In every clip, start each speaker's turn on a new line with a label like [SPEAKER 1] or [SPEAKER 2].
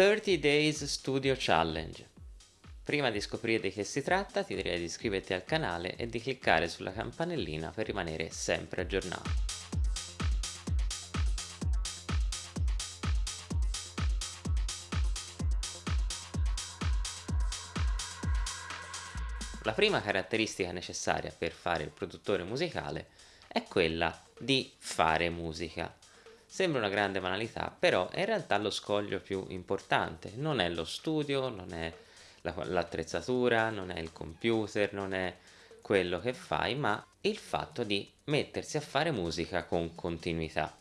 [SPEAKER 1] 30 Days Studio Challenge. Prima di scoprire di che si tratta ti direi di iscriverti al canale e di cliccare sulla campanellina per rimanere sempre aggiornato. La prima caratteristica necessaria per fare il produttore musicale è quella di fare musica. Sembra una grande banalità, però è in realtà lo scoglio più importante. Non è lo studio, non è l'attrezzatura, non è il computer, non è quello che fai, ma il fatto di mettersi a fare musica con continuità.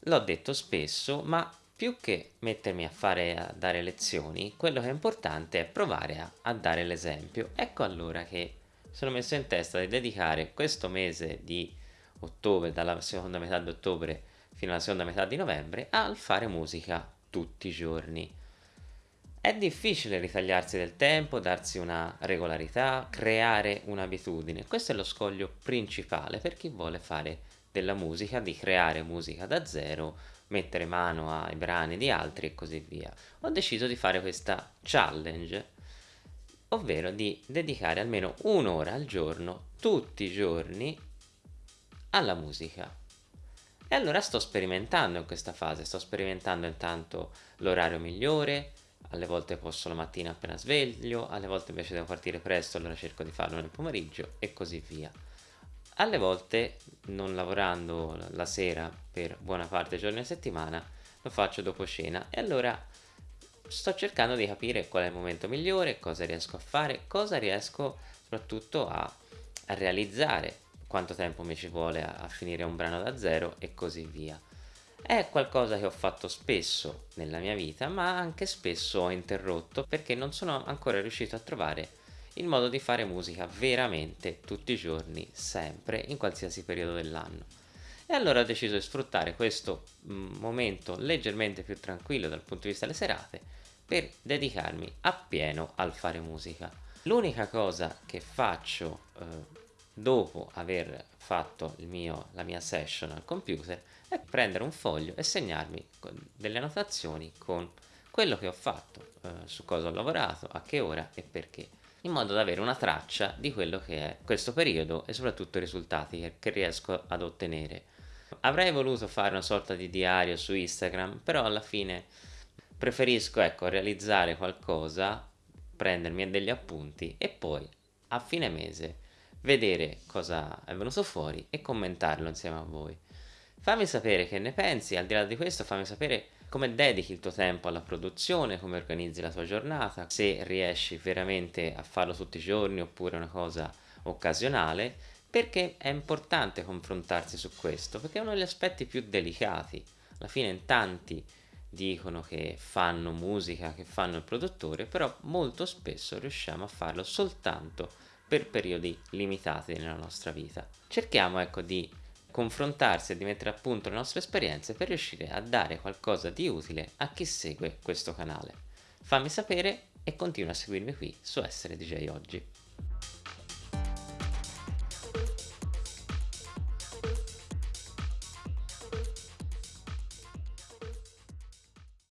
[SPEAKER 1] L'ho detto spesso, ma più che mettermi a fare a dare lezioni, quello che è importante è provare a, a dare l'esempio. Ecco allora che sono messo in testa di dedicare questo mese di ottobre, dalla seconda metà di ottobre fino alla seconda metà di novembre al fare musica tutti i giorni. È difficile ritagliarsi del tempo, darsi una regolarità, creare un'abitudine. Questo è lo scoglio principale per chi vuole fare della musica, di creare musica da zero, mettere mano ai brani di altri e così via. Ho deciso di fare questa challenge, ovvero di dedicare almeno un'ora al giorno, tutti i giorni, alla musica. E allora sto sperimentando in questa fase, sto sperimentando intanto l'orario migliore, alle volte posso la mattina appena sveglio, alle volte invece devo partire presto, allora cerco di farlo nel pomeriggio e così via. Alle volte, non lavorando la sera per buona parte dei giorni a settimana, lo faccio dopo cena e allora sto cercando di capire qual è il momento migliore, cosa riesco a fare, cosa riesco soprattutto a, a realizzare quanto tempo mi ci vuole a, a finire un brano da zero e così via. È qualcosa che ho fatto spesso nella mia vita, ma anche spesso ho interrotto perché non sono ancora riuscito a trovare il modo di fare musica veramente tutti i giorni, sempre, in qualsiasi periodo dell'anno. E allora ho deciso di sfruttare questo mm, momento leggermente più tranquillo dal punto di vista delle serate per dedicarmi appieno al fare musica. L'unica cosa che faccio eh, dopo aver fatto mio, la mia session al computer è prendere un foglio e segnarmi delle annotazioni con quello che ho fatto, eh, su cosa ho lavorato, a che ora e perché, in modo da avere una traccia di quello che è questo periodo e soprattutto i risultati che, che riesco ad ottenere. Avrei voluto fare una sorta di diario su Instagram, però alla fine preferisco ecco, realizzare qualcosa, prendermi degli appunti e poi a fine mese vedere cosa è venuto fuori e commentarlo insieme a voi. Fammi sapere che ne pensi, al di là di questo fammi sapere come dedichi il tuo tempo alla produzione, come organizzi la tua giornata, se riesci veramente a farlo tutti i giorni oppure una cosa occasionale, perché è importante confrontarsi su questo, perché è uno degli aspetti più delicati. Alla fine in tanti dicono che fanno musica, che fanno il produttore, però molto spesso riusciamo a farlo soltanto per periodi limitati nella nostra vita. Cerchiamo ecco di confrontarsi e di mettere a punto le nostre esperienze per riuscire a dare qualcosa di utile a chi segue questo canale. Fammi sapere e continua a seguirmi qui su Essere DJ Oggi.